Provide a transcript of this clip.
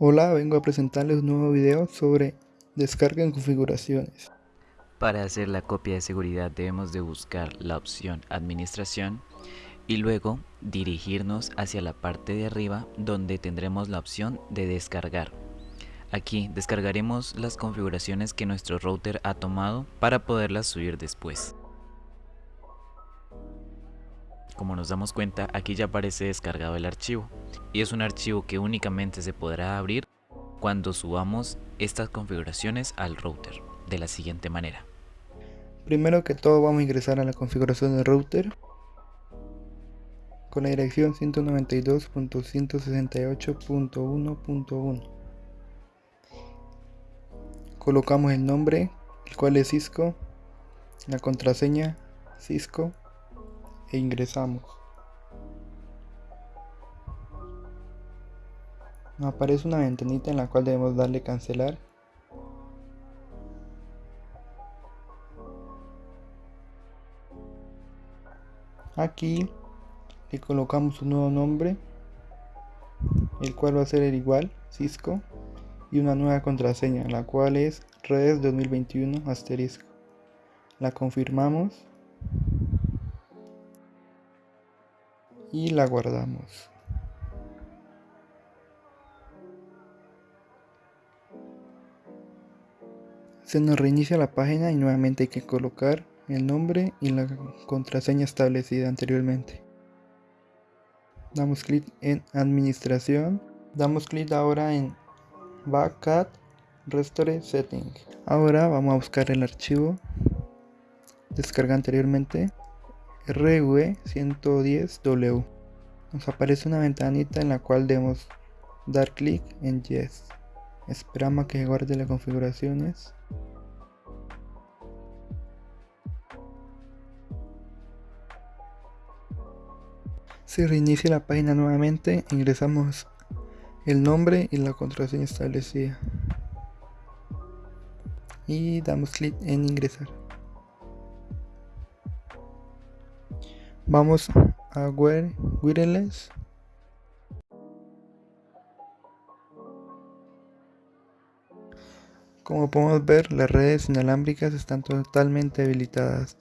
Hola, vengo a presentarles un nuevo video sobre descarga en configuraciones. Para hacer la copia de seguridad debemos de buscar la opción administración y luego dirigirnos hacia la parte de arriba donde tendremos la opción de descargar. Aquí descargaremos las configuraciones que nuestro router ha tomado para poderlas subir después. Como nos damos cuenta, aquí ya aparece descargado el archivo y es un archivo que únicamente se podrá abrir cuando subamos estas configuraciones al router de la siguiente manera. Primero que todo vamos a ingresar a la configuración del router con la dirección 192.168.1.1 colocamos el nombre el cual es Cisco la contraseña Cisco e ingresamos. Nos aparece una ventanita en la cual debemos darle cancelar. Aquí le colocamos un nuevo nombre, el cual va a ser el igual, Cisco, y una nueva contraseña, la cual es redes 2021 asterisco. La confirmamos y la guardamos. Se nos reinicia la página y nuevamente hay que colocar el nombre y la contraseña establecida anteriormente. Damos clic en administración. Damos clic ahora en Backup Restore Setting. Ahora vamos a buscar el archivo descarga anteriormente RV110W. Nos aparece una ventanita en la cual debemos dar clic en Yes. Esperamos que guarde las configuraciones. Se reinicia la página nuevamente, ingresamos el nombre y la contraseña establecida. Y damos clic en ingresar. Vamos a Wireless. Como podemos ver, las redes inalámbricas están totalmente habilitadas.